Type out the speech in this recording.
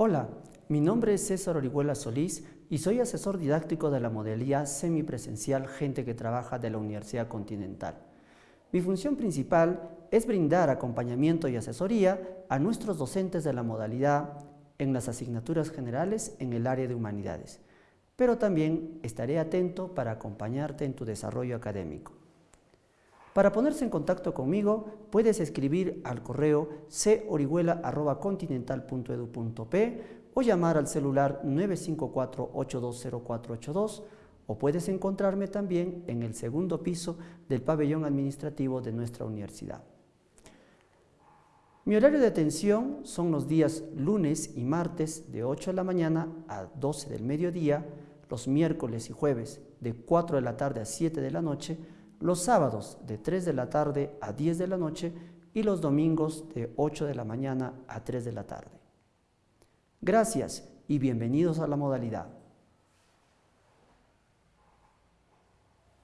Hola, mi nombre es César Orihuela Solís y soy asesor didáctico de la modalidad semipresencial Gente que Trabaja de la Universidad Continental. Mi función principal es brindar acompañamiento y asesoría a nuestros docentes de la modalidad en las asignaturas generales en el área de humanidades, pero también estaré atento para acompañarte en tu desarrollo académico. Para ponerse en contacto conmigo, puedes escribir al correo corihuela.continental.edu.p o llamar al celular 954-820482 o puedes encontrarme también en el segundo piso del pabellón administrativo de nuestra universidad. Mi horario de atención son los días lunes y martes de 8 de la mañana a 12 del mediodía, los miércoles y jueves de 4 de la tarde a 7 de la noche, los sábados de 3 de la tarde a 10 de la noche y los domingos de 8 de la mañana a 3 de la tarde. Gracias y bienvenidos a la modalidad.